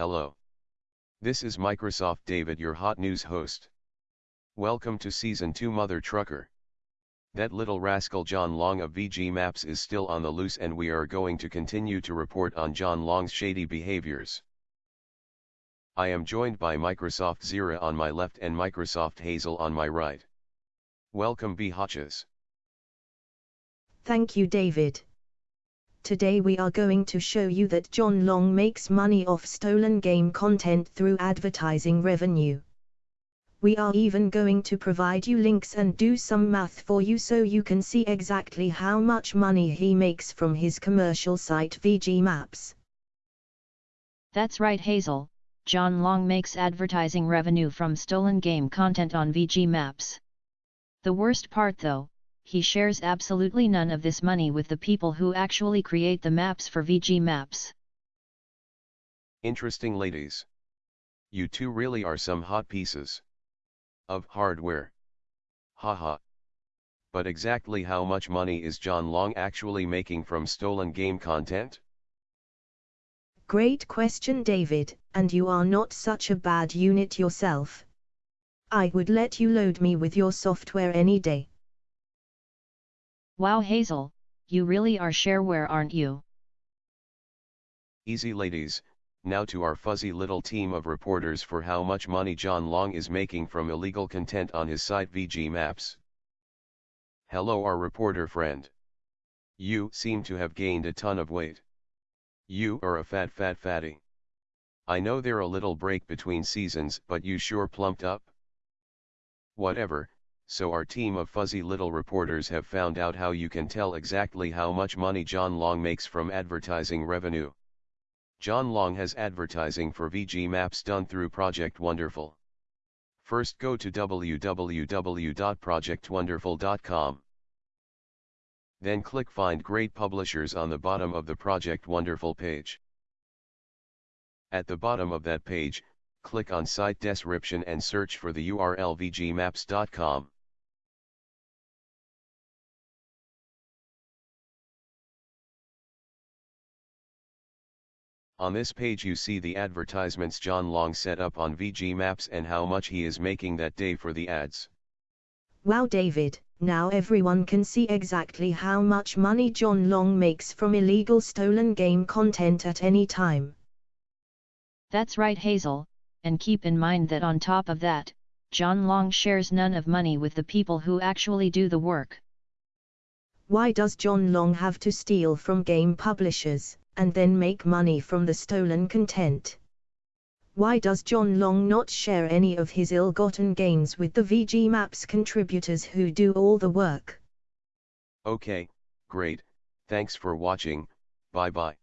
Hello. This is Microsoft David your hot news host. Welcome to Season 2 Mother Trucker. That little rascal John Long of VG Maps is still on the loose and we are going to continue to report on John Long's shady behaviors. I am joined by Microsoft Zira on my left and Microsoft Hazel on my right. Welcome B. Hotches. Thank you David. Today we are going to show you that John Long makes money off stolen game content through advertising revenue. We are even going to provide you links and do some math for you so you can see exactly how much money he makes from his commercial site VG Maps. That's right Hazel, John Long makes advertising revenue from stolen game content on VG Maps. The worst part though, he shares absolutely none of this money with the people who actually create the maps for VG Maps. Interesting ladies. You two really are some hot pieces. Of hardware. Haha. But exactly how much money is John Long actually making from stolen game content? Great question David, and you are not such a bad unit yourself. I would let you load me with your software any day. Wow Hazel, you really are shareware aren't you? Easy ladies, now to our fuzzy little team of reporters for how much money John Long is making from illegal content on his site VG Maps. Hello our reporter friend. You seem to have gained a ton of weight. You are a fat fat fatty. I know there a little break between seasons but you sure plumped up. Whatever, so our team of fuzzy little reporters have found out how you can tell exactly how much money John Long makes from advertising revenue. John Long has advertising for VG Maps done through Project Wonderful. First go to www.projectwonderful.com. Then click Find Great Publishers on the bottom of the Project Wonderful page. At the bottom of that page, click on Site Description and search for the URL vgmaps.com. On this page you see the advertisements John Long set up on VG Maps and how much he is making that day for the ads. Wow David, now everyone can see exactly how much money John Long makes from illegal stolen game content at any time. That's right Hazel, and keep in mind that on top of that, John Long shares none of money with the people who actually do the work. Why does John Long have to steal from game publishers? And then make money from the stolen content. Why does John Long not share any of his ill-gotten gains with the VG Maps contributors who do all the work? Okay, great, thanks for watching, bye bye.